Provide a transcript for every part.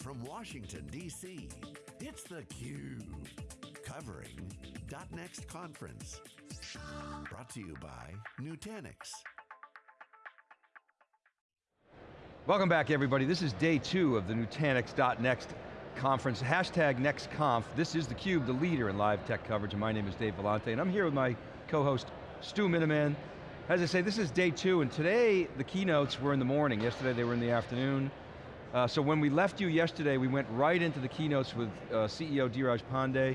from Washington, D.C., it's theCUBE. Covering .next conference. Brought to you by Nutanix. Welcome back everybody. This is day two of the Nutanix.next conference, hashtag NextConf. This is theCUBE, the leader in live tech coverage, and my name is Dave Vellante, and I'm here with my co-host, Stu Miniman. As I say, this is day two, and today the keynotes were in the morning. Yesterday they were in the afternoon. Uh, so when we left you yesterday, we went right into the keynotes with uh, CEO Dheeraj Pandey,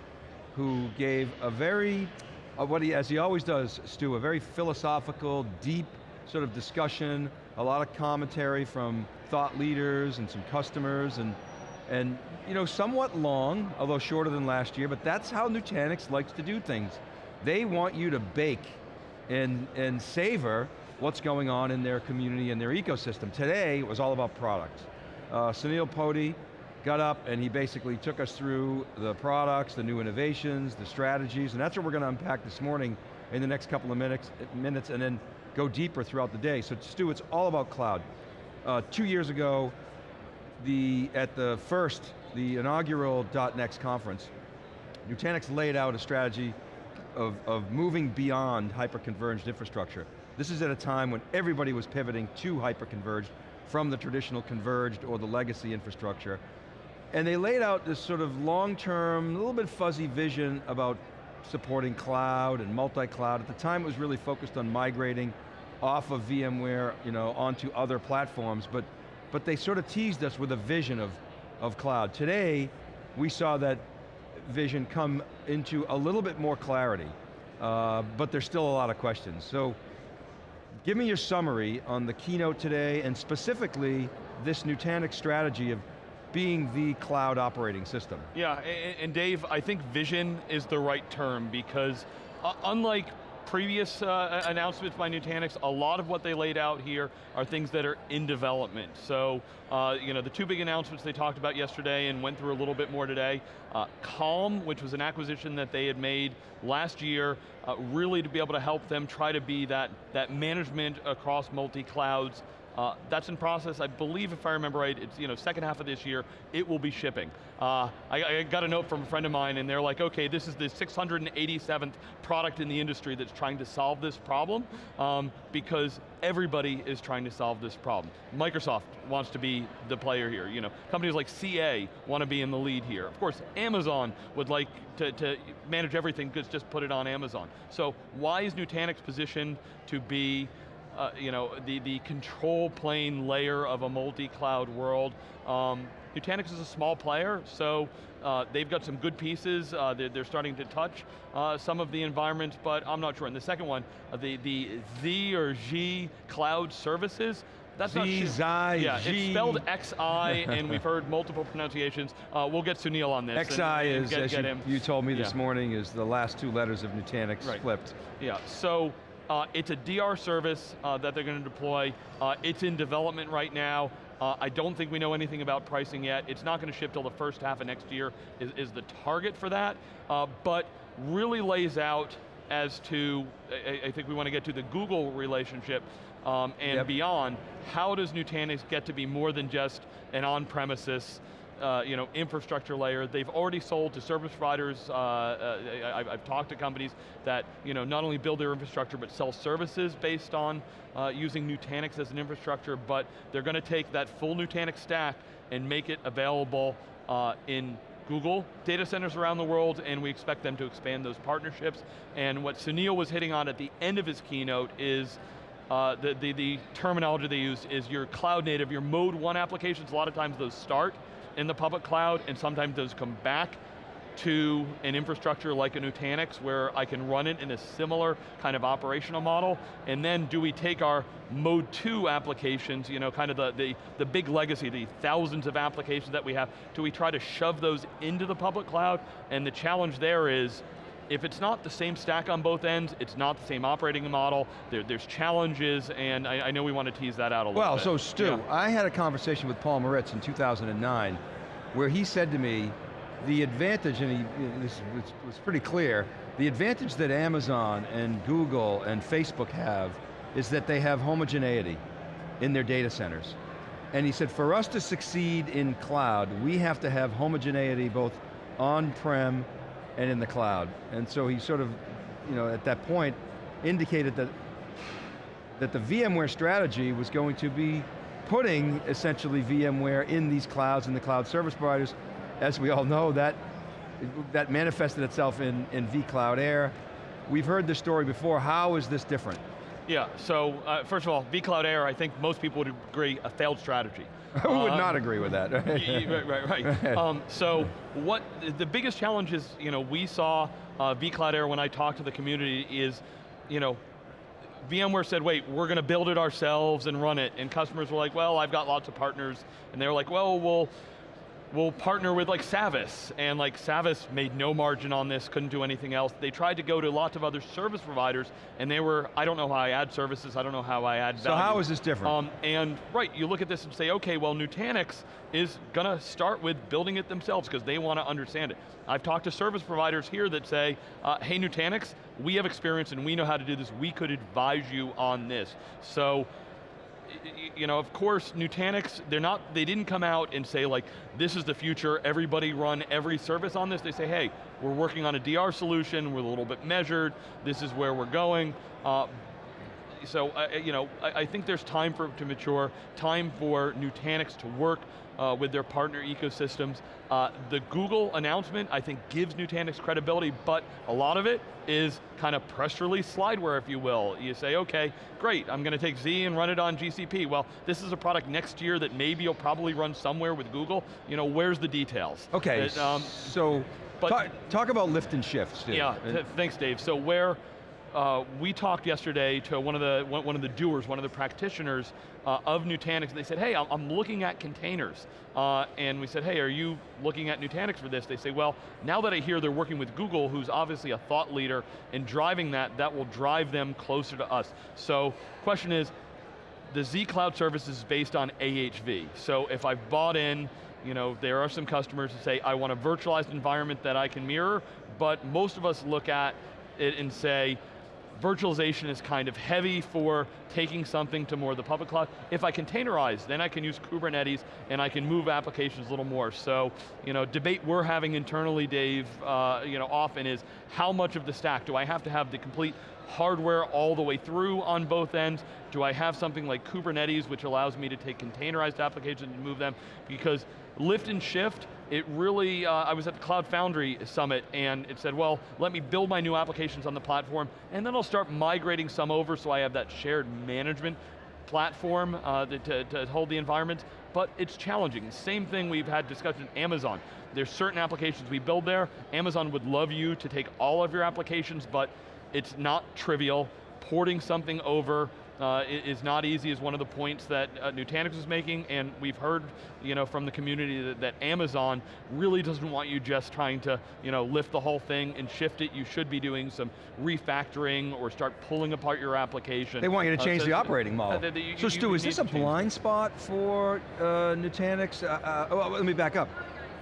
who gave a very, uh, what he, as he always does, Stu, a very philosophical, deep sort of discussion, a lot of commentary from thought leaders and some customers, and, and you know, somewhat long, although shorter than last year, but that's how Nutanix likes to do things. They want you to bake and, and savor what's going on in their community and their ecosystem. Today was all about products. Uh, Sunil Potti got up and he basically took us through the products, the new innovations, the strategies, and that's what we're going to unpack this morning in the next couple of minutes, minutes and then go deeper throughout the day. So Stu, it's all about cloud. Uh, two years ago, the, at the first, the inaugural .next conference, Nutanix laid out a strategy of, of moving beyond hyper-converged infrastructure. This is at a time when everybody was pivoting to hyper-converged from the traditional converged or the legacy infrastructure. And they laid out this sort of long-term, a little bit fuzzy vision about supporting cloud and multi-cloud. At the time it was really focused on migrating off of VMware you know, onto other platforms, but, but they sort of teased us with a vision of, of cloud. Today, we saw that vision come into a little bit more clarity, uh, but there's still a lot of questions. So, give me your summary on the keynote today, and specifically, this Nutanix strategy of being the cloud operating system. Yeah, and Dave, I think vision is the right term because uh, unlike previous uh, announcements by Nutanix, a lot of what they laid out here are things that are in development. So, uh, you know, the two big announcements they talked about yesterday and went through a little bit more today, uh, Calm, which was an acquisition that they had made last year, uh, really to be able to help them try to be that, that management across multi-clouds uh, that's in process, I believe if I remember right, it's you know second half of this year, it will be shipping. Uh, I, I, got a note from a friend of mine and they're like, okay, this is the 687th product in the industry that's trying to solve this problem um, because everybody is trying to solve this problem. Microsoft wants to be the player here. You know, companies like CA want to be in the lead here. Of course, Amazon would like to, to manage everything, because just put it on Amazon. So why is Nutanix positioned to be uh, you know, the, the control plane layer of a multi-cloud world. Um, Nutanix is a small player, so uh, they've got some good pieces. Uh, they're, they're, starting to touch uh, some of the environments, but I'm not sure. And the second one, uh, the, the Z or G cloud services, that's Z, not Xi, Yeah, G. it's spelled XI, and we've heard multiple pronunciations. Uh, we'll get Sunil on this. XI and, is, get, as get you, you, told me this morning, is the last two letters of Nutanix right. flipped. Yeah, so uh, it's a DR service uh, that they're going to deploy. Uh, it's in development right now. Uh, I don't think we know anything about pricing yet. It's not going to ship till the first half of next year is, is the target for that, uh, but really lays out as to, I, I, think we want to get to the Google relationship um, and yep. beyond, how does Nutanix get to be more than just an on-premises uh, you know, infrastructure layer. They've already sold to service providers. Uh, uh, I, have talked to companies that you know, not only build their infrastructure, but sell services based on uh, using Nutanix as an infrastructure, but they're going to take that full Nutanix stack and make it available uh, in Google data centers around the world, and we expect them to expand those partnerships. And what Sunil was hitting on at the end of his keynote is uh, the, the, the terminology they use is your cloud native, your mode one applications, a lot of times those start in the public cloud, and sometimes those come back to an infrastructure like a Nutanix where I can run it in a similar kind of operational model, and then do we take our mode two applications, you know, kind of the, the, the big legacy, the thousands of applications that we have, do we try to shove those into the public cloud? And the challenge there is, if it's not the same stack on both ends, it's not the same operating model, there, there's challenges, and I, I, know we want to tease that out a little well, bit. Well, so Stu, yeah. I had a conversation with Paul Maritz in 2009, where he said to me, the advantage, and he, this was, was pretty clear, the advantage that Amazon and Google and Facebook have is that they have homogeneity in their data centers. And he said, for us to succeed in cloud, we have to have homogeneity both on-prem and in the cloud. And so he sort of, you know, at that point, indicated that, that the VMware strategy was going to be putting essentially VMware in these clouds and the cloud service providers. As we all know, that, that manifested itself in, in vCloud Air. We've heard this story before, how is this different? Yeah, so uh, first of all, vCloud Air, I think most people would agree, a failed strategy. Who would Um, not agree with that? right, right, right. Um, so what, the biggest challenge is, you know, we saw uh, vCloud Air when I talked to the community is, you know, VMware said, wait, we're going to build it ourselves and run it. And customers were like, well, I've got lots of partners. And they were like, well, we'll, we'll partner with like Savvis, and like Savvis made no margin on this, couldn't do anything else. They tried to go to lots of other service providers, and they were, I don't know how I add services, I don't know how I add So value. how is this different? Um, and right, you look at this and say, okay, well Nutanix is going to start with building it themselves because they want to understand it. I've talked to service providers here that say, uh, hey Nutanix, we have experience and we know how to do this, we could advise you on this. So, you know, of course, Nutanix, they're not, they didn't come out and say like, this is the future, everybody run every service on this. They say, hey, we're working on a DR solution, we're a little bit measured, this is where we're going. Uh, so, uh, you know, I, I think there's time for it to mature, time for Nutanix to work uh, with their partner ecosystems. Uh, the Google announcement, I think, gives Nutanix credibility, but a lot of it is kind of press release slideware, if you will. You say, okay, great, I'm going to take Z and run it on GCP. Well, this is a product next year that maybe you'll probably run somewhere with Google. You know, where's the details? Okay, That, um, so but- talk, talk about lift and shift, yeah, th- thanks Dave. So where, uh, we talked yesterday to one of the one of the doers, one of the practitioners uh, of Nutanix, and they said, hey, I'm, looking at containers. Uh, and we said, hey, are you looking at Nutanix for this? They say, well, now that I hear they're working with Google, who's obviously a thought leader in driving that, that will drive them closer to us. So, question is, the Z Cloud service is based on AHV. So if I've bought in, you know, there are some customers who say, I want a virtualized environment that I can mirror, but most of us look at it and say, virtualization is kind of heavy for taking something to more of the public cloud. If I containerize, then I can use Kubernetes and I can move applications a little more. So, you know, debate we're having internally, Dave, uh, you know, often is how much of the stack do I have to have the complete hardware all the way through on both ends? Do I have something like Kubernetes, which allows me to take containerized applications and move them? Because lift and shift, it really, uh, I was at the Cloud Foundry Summit and it said, well, let me build my new applications on the platform and then I'll start migrating some over so I have that shared management platform uh, to, to hold the environment, but it's challenging. Same thing we've had discussion Amazon. There's certain applications we build there, Amazon would love you to take all of your applications, but it's not trivial. Porting something over uh, is not easy is one of the points that uh, Nutanix is making, and we've heard you know, from the community that, that Amazon really doesn't want you just trying to you know, lift the whole thing and shift it. You should be doing some refactoring or start pulling apart your application. They want you to Uh, change so- the operating model. uh, that- that you- so you- Stu, you is this a blind spot for uh, Nutanix? Uh, uh, oh, let me back up.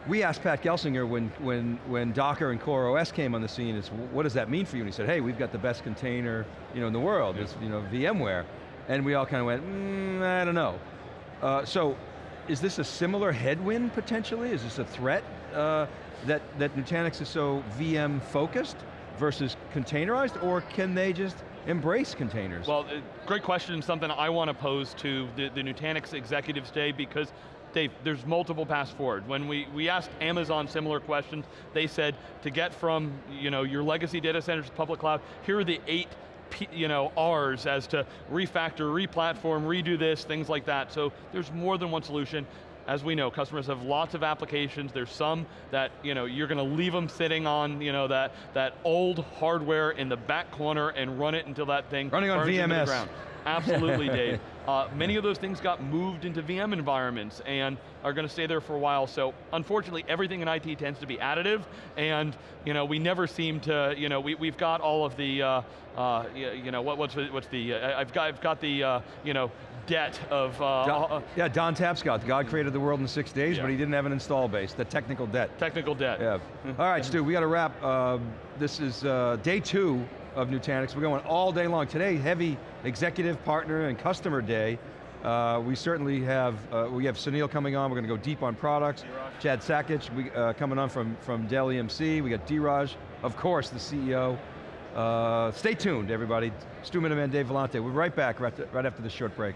We asked Pat Gelsinger when, when, when Docker and CoreOS came on the scene, is what does that mean for you? And he said, hey, we've got the best container you know, in the world, it's you know, VMware. And we all kind of went, mm, I don't know. Uh, so, is this a similar headwind potentially? Is this a threat uh, that, that Nutanix is so VM focused versus containerized, or can they just embrace containers? Well, uh, great question, something I want to pose to the, the Nutanix executives today because Dave, there's multiple paths forward. When we, we asked Amazon similar questions, they said to get from you know, your legacy data centers to public cloud, here are the eight you know, R's as to refactor, replatform, redo this, things like that. So there's more than one solution. As we know, customers have lots of applications. There's some that you know you're going to leave them sitting on you know that that old hardware in the back corner and run it until that thing Running on burns into the VMS. ground. Absolutely, Dave. Uh, many of those things got moved into VM environments and are going to stay there for a while. So unfortunately, everything in IT tends to be additive, and you know we never seem to. You know we we've got all of the. Uh, uh, you know what, what's the- what's the? Uh, I've got I've got the uh, you know debt of. Uh, Don, uh, yeah, Don Tapscott, God created the world in six days, Yeah. but he didn't have an install base, the technical debt. technical debt. Yeah. All right, Stu, we got to wrap. Um, this is uh, day two of Nutanix. We're going all day long. Today, heavy executive partner and customer day. Uh, we certainly have, uh, we have Sunil coming on, we're going to go deep on products. Chad Sakac we, uh, coming on from, from Dell EMC. We got Dheeraj, of course, the CEO. Uh, stay tuned, everybody. Stu Miniman, Dave Vellante. We'll be right back right, right after this short break.